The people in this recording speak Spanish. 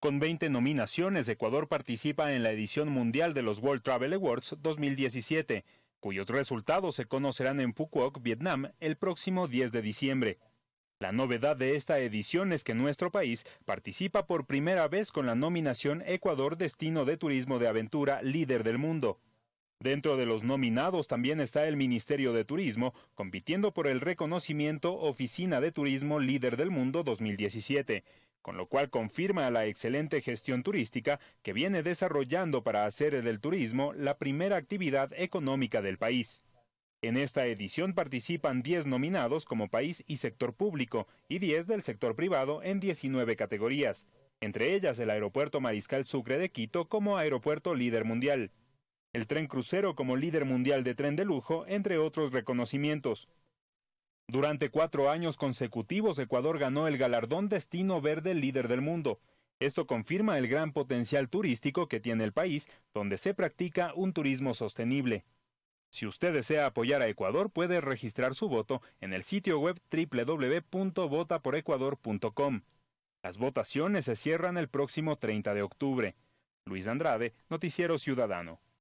Con 20 nominaciones, Ecuador participa en la edición mundial de los World Travel Awards 2017, cuyos resultados se conocerán en Phuoc, Vietnam, el próximo 10 de diciembre. La novedad de esta edición es que nuestro país participa por primera vez con la nominación Ecuador Destino de Turismo de Aventura Líder del Mundo. Dentro de los nominados también está el Ministerio de Turismo, compitiendo por el reconocimiento Oficina de Turismo Líder del Mundo 2017, con lo cual confirma la excelente gestión turística que viene desarrollando para hacer del turismo la primera actividad económica del país. En esta edición participan 10 nominados como país y sector público y 10 del sector privado en 19 categorías, entre ellas el Aeropuerto Mariscal Sucre de Quito como Aeropuerto Líder Mundial, el tren crucero como líder mundial de tren de lujo, entre otros reconocimientos. Durante cuatro años consecutivos, Ecuador ganó el galardón Destino Verde Líder del Mundo. Esto confirma el gran potencial turístico que tiene el país, donde se practica un turismo sostenible. Si usted desea apoyar a Ecuador, puede registrar su voto en el sitio web www.votaporecuador.com. Las votaciones se cierran el próximo 30 de octubre. Luis Andrade, Noticiero Ciudadano.